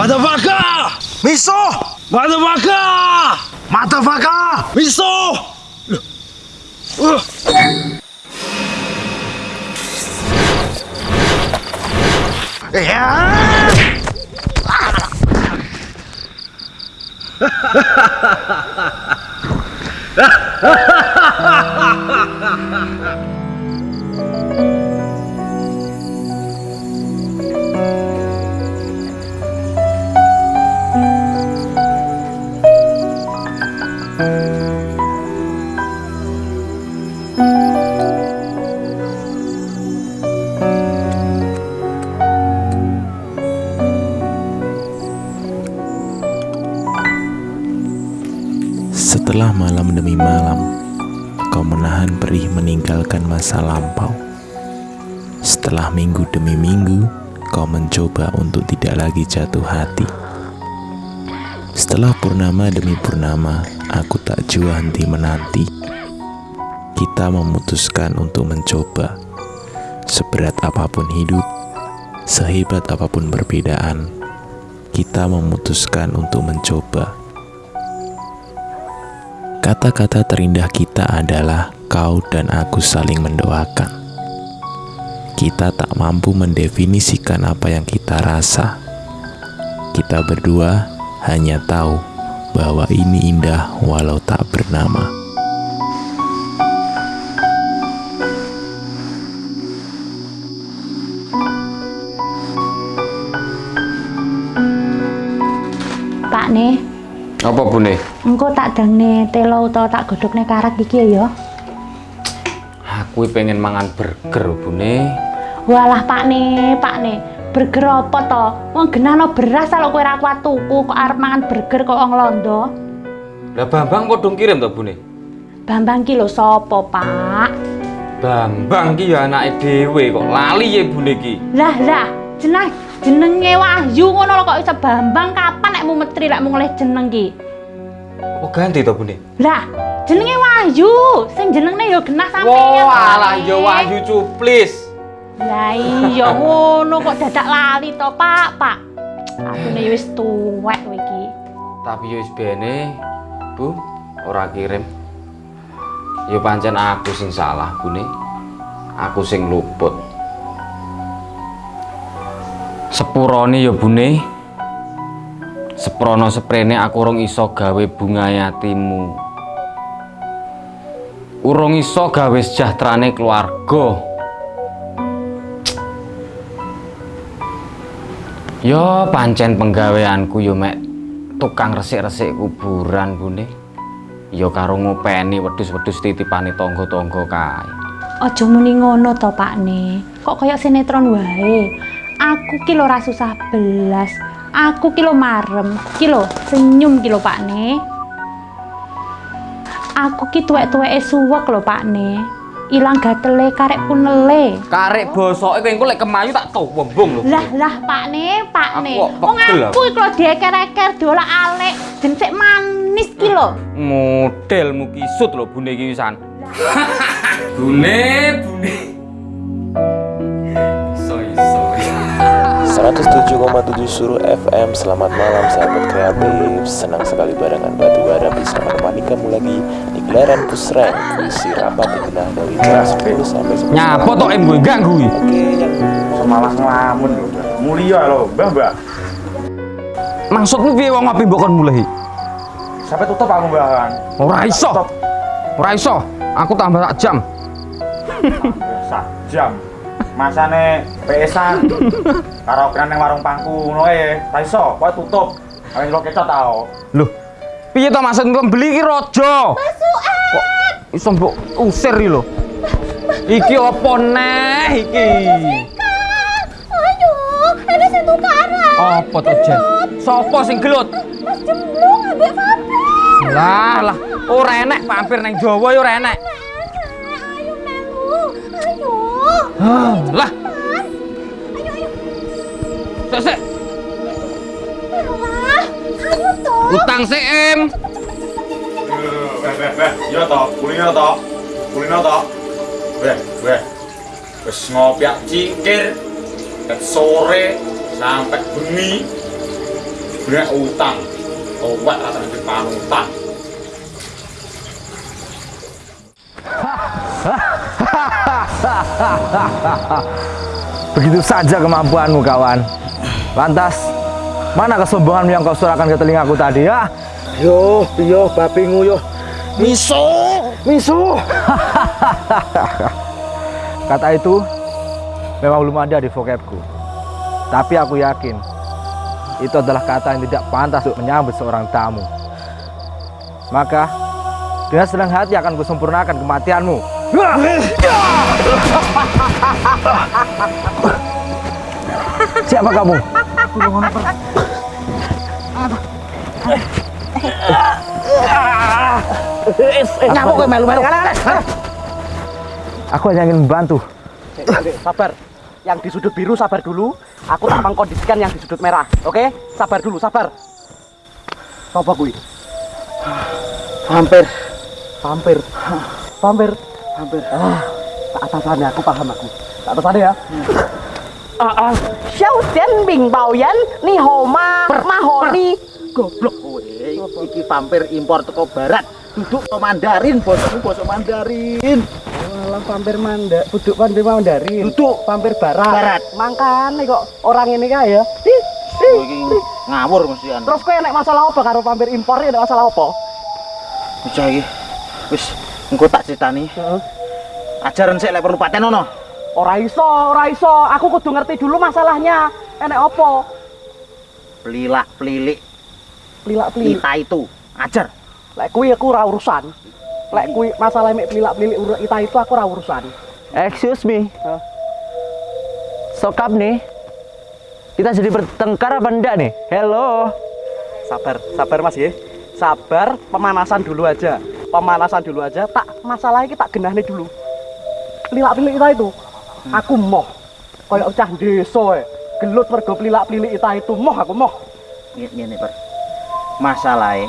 Miso! Motherfucker! Miso! Motherfucker! Motherfucker! Miso! Uh. Ya! Setelah mencoba untuk tidak lagi jatuh hati. Setelah purnama demi purnama, aku tak jua henti menanti. Kita memutuskan untuk mencoba. Seberat apa pun hidup, sehebat apa pun perbedaan, kita memutuskan untuk mencoba. Kata-kata terindah kita adalah kau dan aku saling mendoakan. Kita tak mampu mendefinisikan apa yang kita rasa. Kita berdua hanya tahu bahwa ini indah walau tak bernama. Pak nih, Apa bune? engko tak dangne telo utawa tak godhokne karet iki ya. Aku pengen mangan burger bune. Walah Pak nih, Pak nih. Burger apa to? Wong genahno beras kalau kowe ra kuat tuku kok arep mangan burger kok wong londo. Lah Bambang podong kirim to bune? Bambang ki lho sapa, Pak? Bambang ki ya anake dhewe kok lali ya bune ki. Lah lah, jeneng jenenge Wahyu ngono lho kok iso Bambang kapan nek mu metri lek mu ngoleh jeneng ki? Apa ganti to bune? Lah, jenenge Wahyu, sing jenenge yo genah sampeyan. Wah, Pak, alah ya Wahyu cuplis. Lah iya ngono kok dadak lali to, Pak, Pak. Atune wis tuwek iki. Tapi yo wis bene, Bu, ora kirim. Yo pancen aku sing salah, Bune. Aku sing luput. Sepurone yo Bune. Seprono seprene aku urung iso gawe bunga yatimu. Urung iso gawe sejahterane keluarga. Yo pancen penggaweanku yo mek tukang resik-resik kuburan bune. Yo karo ngopeni wedhus-wedhus titipane tangga-tangga kae. Aja muni ngono to, Pak Ne. Kok kaya sinetron wae. Aku ki lho susah belas. Aku ki lho marem. Ki senyum ki lho, Pak Ne. Aku ki tuwek-tuweke suwek lho, Pak Ne. Ilang gatele karek punele. Karek bosoke kowe engko lek kemayu tak tombong lho. Lah lah Pak Ne, Pak Aku Ne. kok Wong aku iki lho dieker-eker dola alek, jensik manis ki lho. Modelmu kisut lho bune iki wisan. bune, bune. 107,7 Suruh FM Selamat malam sahabat kreatif Senang sekali barengan batu bara bisa menemani kamu lagi Di gelaran pusreng Isi rapat dikenal dari jam 10 sampai 11 Nyapa tok em gue ganggu. Oke yang Semalah ngelamun. Mulia lho, Mbah, Mbah. Maksudmu piye wong ngopi mbok kon mulai? Sampai tutup aku, Mbah. Ora iso. Ora iso. Aku tambah tak jam. Sak jam. Masane PS-an. Karaokean ning warung pangku ngono ae. Ra iso, kowe tutup. Ayo lo kecot tau. Loh, piye to maksud pembeli ki raja? Kok iso mbok usir iki lho. Iki apa neh iki? Aduh, ada sing tukaran. Apa to, Jen? Sopo sing gelut? Mas jemblung ambek vampir. Lah, lah, ora enek vampir nang Jawa ya ora enek. Ayo. Ah, Lah, ayo toh. utang sik, Em. Beh, beh, beh. Iya to, kulino to. Kulino to. Beh, beh. Wis ngopiak cingkir. Ket sore sampai bengi brek utang owek rasane dipanutan Begitu saja kemampuanmu kawan. Lantas, mana kesombonganmu yang kau suarakan ke telingaku tadi ya? Yo, yo, babingu yo. Miso, miso. Kata itu memang belum ada di vocabku. Tapi aku yakin itu adalah kata yang tidak pantas untuk menyambut seorang tamu. Maka dengan senang hati akan kusempurnakan kematianmu. Siapa kamu? Aku hanya ingin membantu. sabar. Yang di sudut biru sabar dulu. Aku tak mengkondisikan yang di sudut merah oke? Sabar dulu sabar. Sopo kuwi hampir hampir hampir hampir ah tak atasannya aku paham aku. Tak atasannya ya. Ah ah. Xiao Xian Bing Bao Yan Ni Homa Mahoni goblok. Kowe iki vampir impor teko barat. Duduk ke Mandarin bosmu bosmu Mandarin. Alah vampir manda, duduk vampir Mandarin. Duduk. Vampir barat. Barat. Mangkane kok orang ini kaya ya. Ih, ih. ngawur mesti Terus kowe nek masalah apa karo vampir impor ya nek masalah apa? bocah iki. Wis engko tak critani ajaran sik lek perlu paten ono Ora iso, ora iso. Aku kudu ngerti dulu masalahnya. Enek apa? pelilak pelilik Pelilak-pelilik. kita itu ajar Lek kuwi aku ora urusan. Lek kuwi masalah mek pelilak-pelilik ur- ita itu aku ora urusan. Excuse me. Sokap nih. Kita jadi bertengkar apa enggak nih? Hello. Sabar, sabar Mas ya. Sabar, pemanasan dulu aja. Pemanasan dulu aja. Tak masalah iki tak genahne dulu. Pelilak-pelilik ita itu. Aku moh. Kayak cah desa e. Gelut mergo pelilak-pelilik ita itu moh aku moh. ngene ngene per masalahe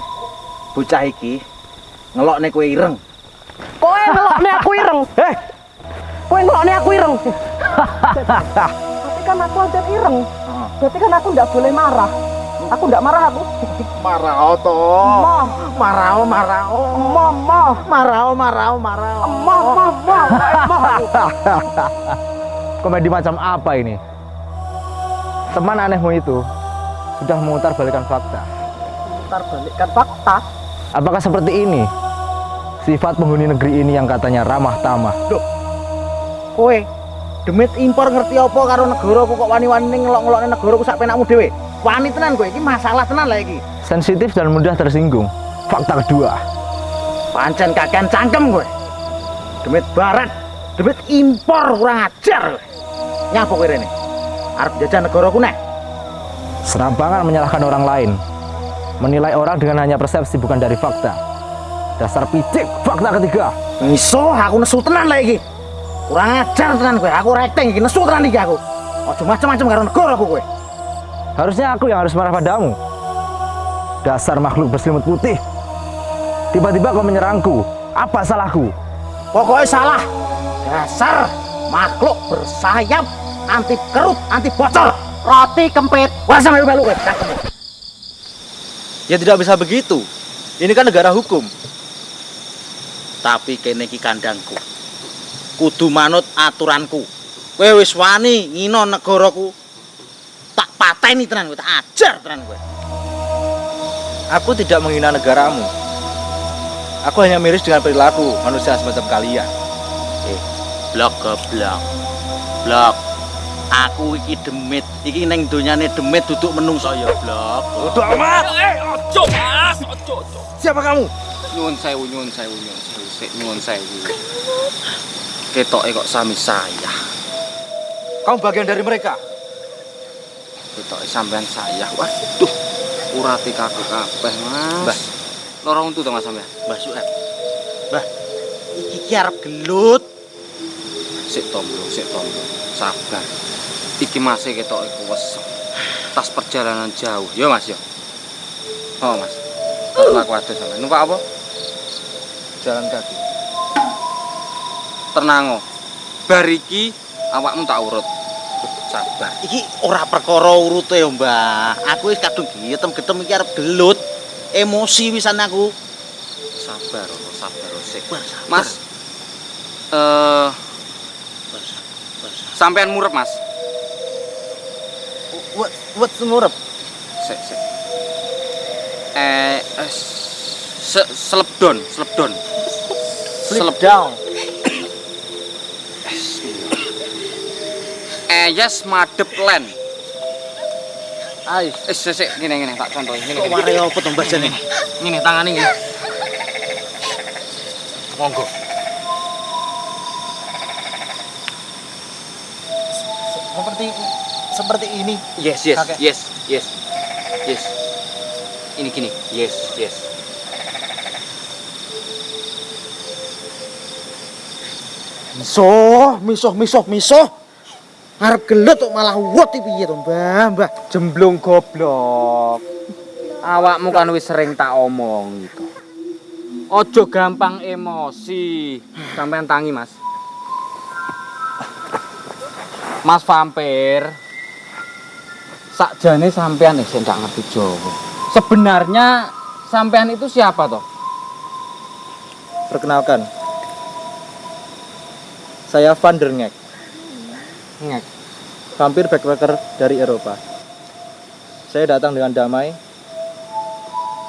bocah iki ngelokne kowe ireng Kowe ngelokne aku ireng. Eh. Kowe ngelokne aku ireng. Tapi kan aku aja ireng. Berarti kan aku nggak boleh marah. Aku nggak marah aku. marao to Moh, marao marao moh, moh, marao marao marao moh, moh aku. Komedi macam apa ini? Teman anehmu itu sudah memutar balikan fakta. Ntar balikkan fakta. Apakah seperti ini? Sifat penghuni negeri ini yang katanya ramah tamah. kowe demit impor ngerti apa karo negaraku kok wani-wani ngelok-ngelokne negaraku sak penakmu dhewe wani tenan kowe iki masalah tenan lah iki Sensitif dan mudah tersinggung. Fakta kedua. pancen kakean cangkem kowe demit barat demit impor kurang ajar nyapa kowe rene arep jajah negaraku nek Serampangan menyalahkan orang lain. Menilai orang dengan hanya persepsi bukan dari fakta. Dasar picik. Fakta ketiga. iso aku nesu tenan lah iki kurang ajar tenan kowe aku rekting iki nesu tenan iki aku aja macam-macam karo negaraku kowe Harusnya aku yang harus marah padamu. Dasar makhluk berselimut putih. Tiba-tiba kau menyerangku. Apa salahku? pokoknya salah dasar makhluk bersayap anti kerut anti bocor Roti kempit. wah melu Ya tidak bisa begitu. Ini kan negara hukum. Tapi kene iki kandangku. Kudu manut aturanku. Kowe wis wani ngino negaraku. Pateni tenan tak ajar tenan kowe. Aku tidak menghina negaramu. Aku hanya miris dengan perilaku manusia semacam kalian. Blok goblok. Blok. Aku iki demit. Iki ning donyane demit duduk menungso ya, blok. Udah amat. Eh, ojo, Mas. Ojo, ojo. Siapa kamu? Nyuwun sewu, nyuwun sewu, nyuwun sewu, sik nyuwun sewu. Ketoke kok sami saya. Kamu bagian dari mereka. Ketoke sampean saya. Waduh, urate kaku kabeh, Mas. Mbah. Loro untu to Mas sampean? Mbah Sueb. Mbah, iki ki arep gelut. Sik to, Bro, sik to. Bro. Sabar. Iki masih ketoke kuwes. Tas perjalanan jauh. Yo, Mas, yo. Oh, Mas. Kok aku ada sampean. Numpak apa? Jalan kaki. Tenang, oh. Bar iki awakmu tak urut. Sabar. Iki ora perkara urute ya, Mbah. Aku wis kadung getem-getem iki arep gelut. Emosi wisan aku. Sabar, Rono, sabar, Sik. Sabar. Mas, eh sampean murep, Mas. Wet wet semurep. Sik, sik. Eh, eh, se selepdon, selepdon. Slip down. Eh, yes, madep len. Ais. Eh, sik, sik, ngene ngene, tak contohin ngene. Kok ware apa to jane? Ngene tangane ngene. Monggo. Seperti seperti ini. Yes, yes, Kakek. yes, yes. Yes. Ini gini. Yes, yes. Misoh, misoh, misoh, misoh. Arep gelut kok malah iki piye to, Mbah? Mbah. Jemblung goblok. Awakmu kan wis sering tak omong gitu. Ojo gampang emosi. Sampean tangi, Mas. Mas vampir. Sakjane sampean eh sing gak ngerti Jawa. Sebenarnya sampean itu siapa toh? Perkenalkan. Saya Van der Ngek, Ngek. vampir backpacker dari Eropa. Saya datang dengan damai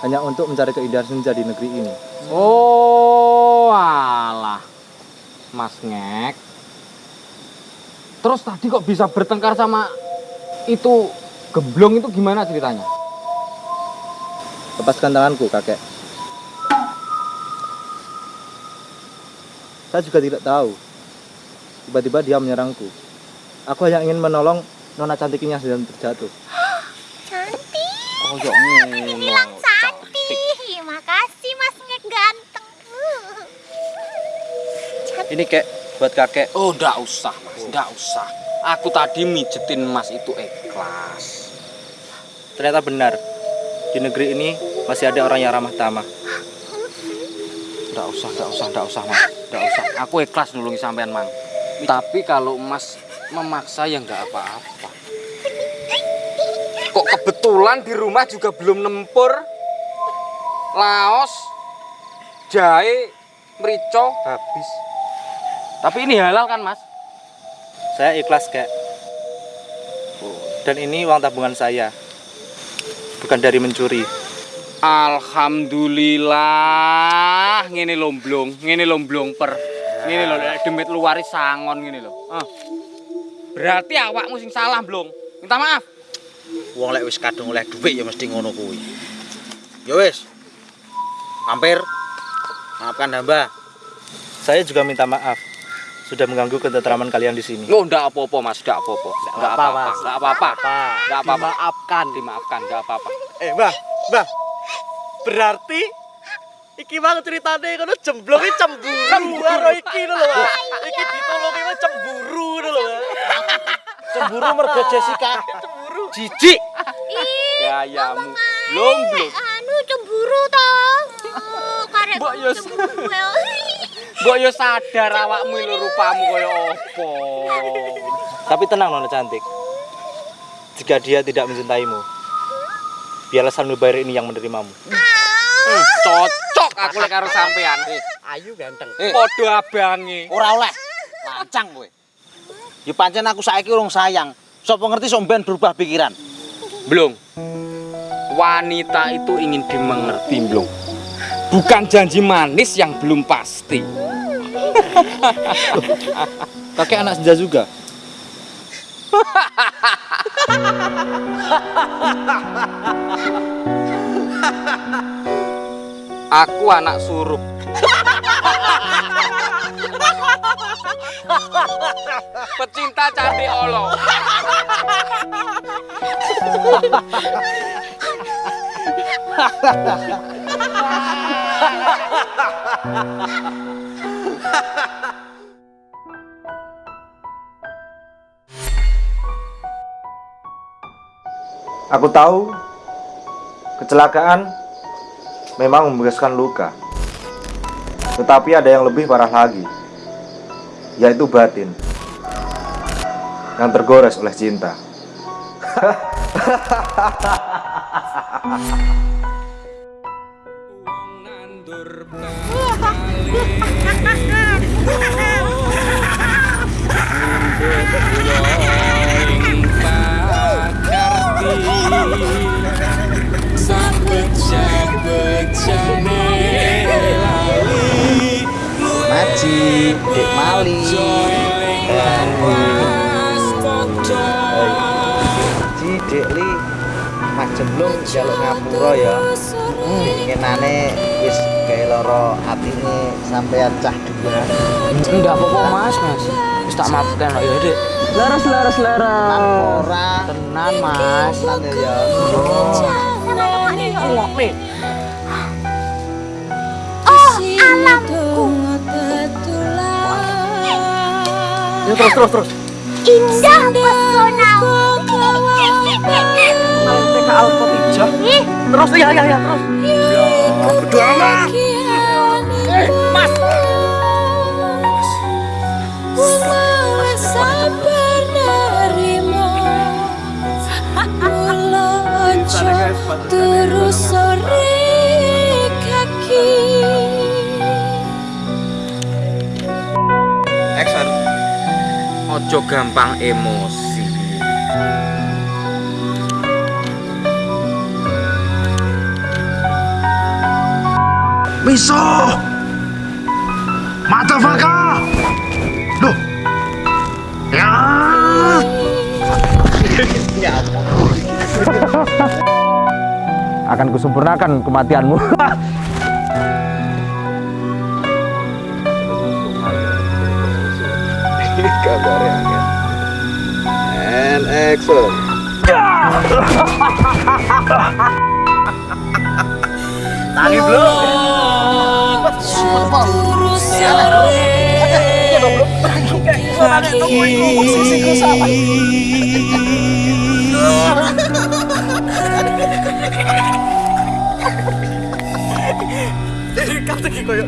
hanya untuk mencari keindahan senja di negeri ini. Oh, alah. Mas Ngek. Terus tadi kok bisa bertengkar sama itu gemblong itu gimana ceritanya? Lepaskan tanganku, kakek. Saya juga tidak tahu. Tiba-tiba dia menyerangku. Aku hanya ingin menolong nona cantiknya yang sedang terjatuh. Oh, ya ngono. Bilang cantik. Makasih Mas Ngek ganteng. Ini kek buat kakek. Oh, ndak usah, Mas. Ndak usah. Aku tadi mijetin Mas itu ikhlas. Ternyata benar. Di negeri ini masih ada orang yang ramah tamah. Ndak usah, ndak usah, ndak usah, Mas. Ndak usah. Aku ikhlas nulungi sampean, Mang. Tapi kalau Mas memaksa ya nggak apa-apa. Kok kebetulan di rumah juga belum nempur. Laos, jahe, merico habis. Tapi ini halal kan, Mas? Saya ikhlas, kek. Dan ini uang tabungan saya. Bukan dari mencuri. Alhamdulillah, ngene lomblong, ngene lomblong per. Ngene lho demit luaris sangon ngene lho. Ah. Berarti awakmu sing salah, Blong. Minta maaf. Wong lek wis kadung oleh dhuwit ya mesti ngono kuwi. Ya wis. Hampir. Maafkan hamba. Saya juga minta maaf. Sudah mengganggu ketentraman kalian di sini. Oh, ndak apa-apa, Mas, ndak apa-apa. Ndak apa-apa, apa-apa, Mas. ndak apa-apa. Ndak apa-apa. Dimaafkan. Dimaafkan, ndak apa-apa. Eh, Mbah, Mbah. Berarti iki mang ceritane kono jemblonge cemburu karo iki lho, Mbah. Iki ditolongi mah cemburu lho, Mbah. Cemburu mergo Jessica. Cemburu. Jijik. Gayamu. Blong, blong. Anu cemburu toh. Oh, karek Mbok yo- ya. Mbok yo sadar awakmu lho rupamu kaya apa. Tapi tenang Nona cantik. Jika dia tidak mencintaimu, biarlah Sanubari ini yang menerimamu. Hmm, cocok aku lek karo sampean. Ayu ganteng. Eh. Padha abange. Ora oleh. Lancang kowe. Ya pancen aku saiki urung sayang. Sopo ngerti sok ben berubah pikiran. Blong. Wanita itu ingin dimengerti, Blong. Bukan janji manis yang belum pasti. Kakek anak senja juga. Aku anak surup. Pecinta cantik olo. Aku tahu kecelakaan memang membebaskan luka. Tetapi ada yang lebih parah lagi, yaitu batin. yang tergores oleh cinta. Maji, Dek Mali. Ji, Dek Li. Mak Jemblung jaluk ngapura ya. Inginane wis gawe loro atine sampean cah dua. Enggak apa-apa mas, mas. Wis tak maafkan kok ya dek. Leres leres leres. Ora Tenan mas. tenan ya. Oh, alamku. Ya terus terus terus. Indah. TK. Ih, Terus ya ya ya terus. Terus sore Ojo gampang emosi. Miso! Motherfucker! Duh! Ya! Akan kusempurnakan kematianmu. And action. Tangi belum? Terus sore Kata ki koyo.